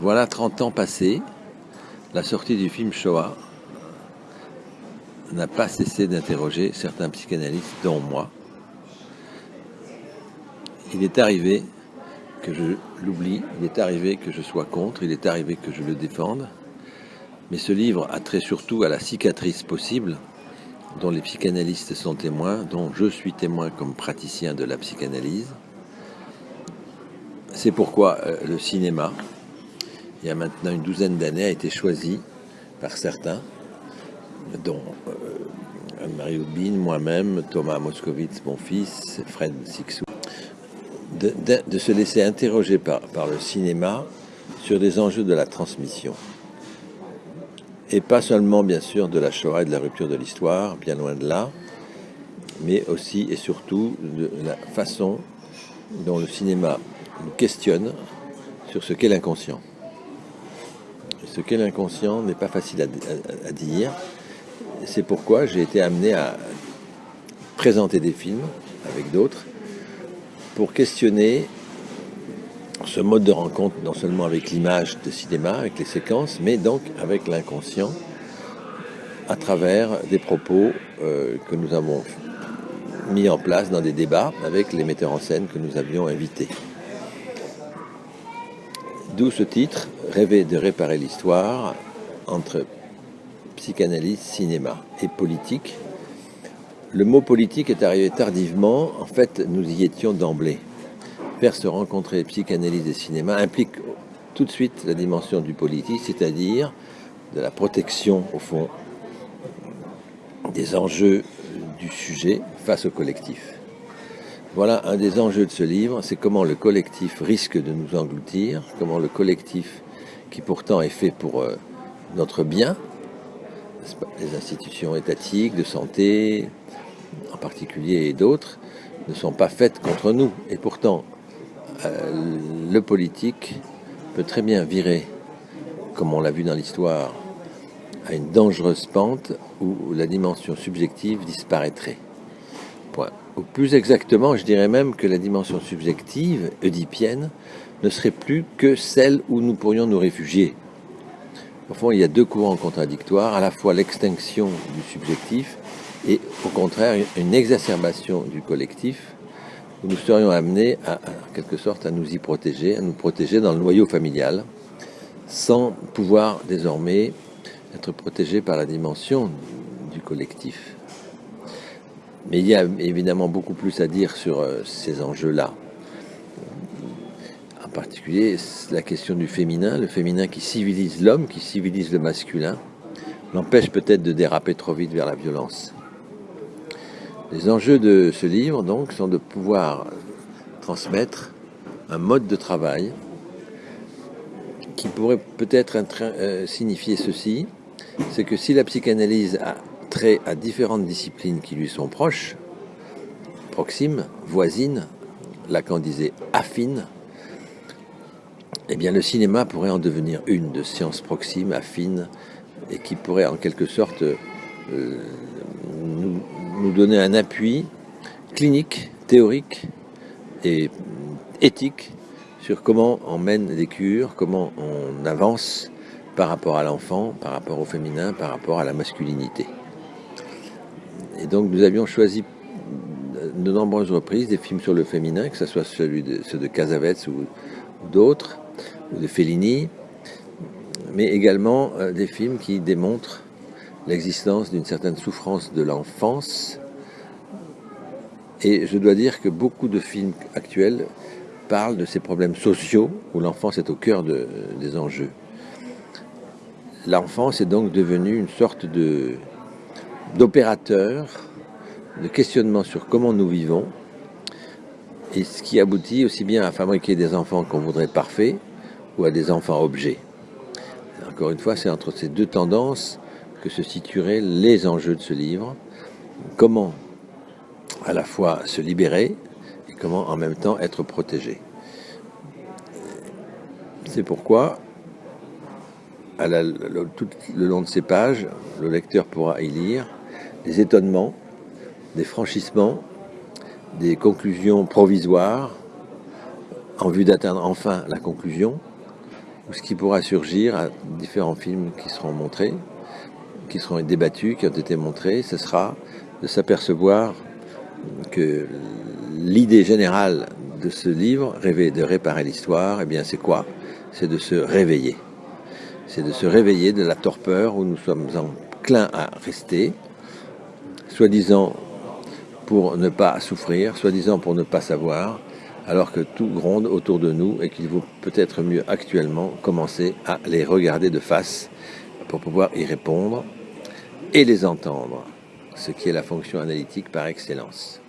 Voilà 30 ans passés, la sortie du film Shoah n'a pas cessé d'interroger certains psychanalystes, dont moi. Il est arrivé que je l'oublie, il est arrivé que je sois contre, il est arrivé que je le défende, mais ce livre a trait surtout à la cicatrice possible dont les psychanalystes sont témoins, dont je suis témoin comme praticien de la psychanalyse. C'est pourquoi euh, le cinéma, il y a maintenant une douzaine d'années, a été choisi par certains, dont euh, Anne-Marie moi-même, Thomas Moscovitz, mon fils, Fred Sixou, de, se laisser interroger par, par le cinéma sur des enjeux de la transmission. Et pas seulement, bien sûr, de la Shoah et de la rupture de l'histoire, bien loin de là, mais aussi et surtout de la façon dont le cinéma nous questionne sur ce qu'est l'inconscient. Ce qu'est l'inconscient n'est pas facile à, dire. C'est pourquoi j'ai été amené à présenter des films avec d'autres pour questionner ce mode de rencontre, non seulement avec l'image de cinéma, avec les séquences, mais donc avec l'inconscient, à travers des propos euh, que nous avons mis en place dans des débats avec les metteurs en scène que nous avions invités. D'où ce titre, Rêver de réparer l'histoire entre psychanalyse, cinéma et politique. Le mot politique est arrivé tardivement, en fait nous y étions d'emblée faire se rencontrer psychanalyse et cinéma implique tout de suite la dimension du politique, c'est-à-dire de la protection, au fond, des enjeux du sujet face au collectif. Voilà un des enjeux de ce livre, c'est comment le collectif risque de nous engloutir, comment le collectif, qui pourtant est fait pour euh, notre bien, les institutions étatiques, de santé en particulier et d'autres, ne sont pas faites contre nous. Et pourtant, euh, le politique peut très bien virer, comme on l'a vu dans l'histoire, à une dangereuse pente où la dimension subjective disparaîtrait. Point. Plus exactement, je dirais même que la dimension subjective, oedipienne, ne serait plus que celle où nous pourrions nous réfugier. Au fond, il y a deux courants contradictoires, à la fois l'extinction du subjectif et au contraire une exacerbation du collectif où nous serions amenés à, en quelque sorte à nous y protéger, à nous protéger dans le noyau familial, sans pouvoir désormais être protégés par la dimension du collectif. Mais il y a évidemment beaucoup plus à dire sur euh, ces enjeux-là. En particulier, la question du féminin, le féminin qui civilise l'homme, qui civilise le masculin, l'empêche peut-être de déraper trop vite vers la violence. Les enjeux de ce livre, donc, sont de pouvoir transmettre un mode de travail qui pourrait peut-être euh, signifier ceci, c'est que si la psychanalyse a trait à différentes disciplines qui lui sont proches, proximes, voisines, Lacan disait affines, eh bien le cinéma pourrait en devenir une de sciences proximes, affines, et qui pourrait en quelque sorte euh, nous nous donner un appui clinique, théorique et éthique sur comment on mène les cures, comment on avance par rapport à l'enfant, par rapport au féminin, par rapport à la masculinité. Et donc nous avions choisi de nombreuses reprises des films sur le féminin, que ce soit celui de, ceux de Casavets ou, d'autres, ou de Fellini, mais également euh, des films qui démontrent l'existence d'une certaine souffrance de l'enfance. Et je dois dire que beaucoup de films actuels parlent de ces problèmes sociaux où l'enfance est au cœur de, des enjeux. L'enfance est donc devenue une sorte de d'opérateur, de questionnement sur comment nous vivons, et ce qui aboutit aussi bien à fabriquer des enfants qu'on voudrait parfaits ou à des enfants objets. Encore une fois, c'est entre ces deux tendances que se situeraient les enjeux de ce livre, comment à la fois se libérer et comment en même temps être protégé. C'est pourquoi, tout le long de ces pages, le lecteur pourra y lire des étonnements, des franchissements, des conclusions provisoires en vue d'atteindre enfin la conclusion, ou ce qui pourra surgir à différents films qui seront montrés, qui seront débattus, qui ont été montrés, ce sera de s'apercevoir que l'idée générale de ce livre, rêver de réparer l'histoire, eh bien c'est quoi? C'est de se réveiller. C'est de se réveiller de la torpeur où nous sommes enclins à rester, soi-disant pour ne pas souffrir, soi-disant pour ne pas savoir, alors que tout gronde autour de nous et qu'il vaut peut-être mieux actuellement commencer à les regarder de face pour pouvoir y répondre et les entendre, ce qui est la fonction analytique par excellence.